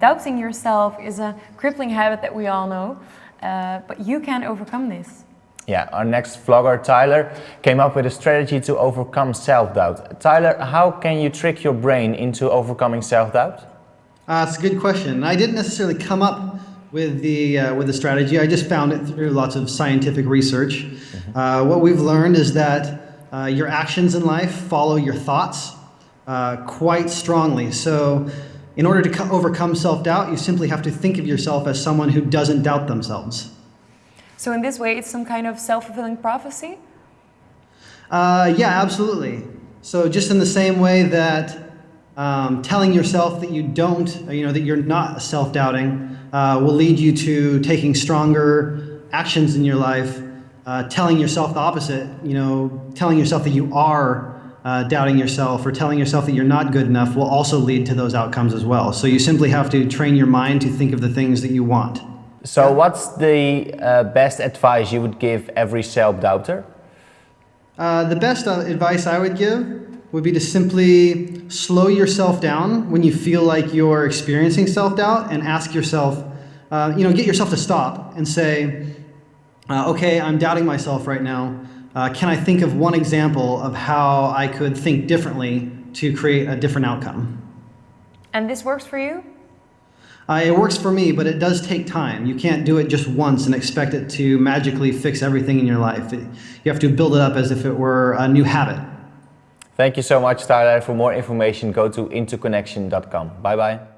Doubting yourself is a crippling habit that we all know, uh, but you can overcome this. Yeah, our next vlogger, Tyler, came up with a strategy to overcome self-doubt. Tyler, how can you trick your brain into overcoming self-doubt? Uh, it's a good question. I didn't necessarily come up with the, uh, with the strategy. I just found it through lots of scientific research. Mm -hmm. what we've learned is that uh, your actions in life follow your thoughts uh, quite strongly. So in order to overcome self-doubt, you simply have to think of yourself as someone who doesn't doubt themselves. So in this way, it's some kind of self-fulfilling prophecy? Uh, yeah, absolutely. So just in the same way that um, telling yourself that you don't, you know, that you're not self-doubting uh, will lead you to taking stronger actions in your life, uh, telling yourself the opposite, you know, telling yourself that you are uh, doubting yourself or telling yourself that you're not good enough will also lead to those outcomes as well. So you simply have to train your mind to think of the things that you want. So what's the uh, best advice you would give every self-doubter? Uh, the best uh, advice I would give would be to simply slow yourself down when you feel like you're experiencing self-doubt and ask yourself, uh, you know, get yourself to stop and say, uh, okay, I'm doubting myself right now. Uh, can I think of one example of how I could think differently to create a different outcome? And this works for you? Uh, it works for me, but it does take time. You can't do it just once and expect it to magically fix everything in your life. It, you have to build it up as if it were a new habit. Thank you so much, Tyler. For more information, go to interconnection.com. Bye-bye.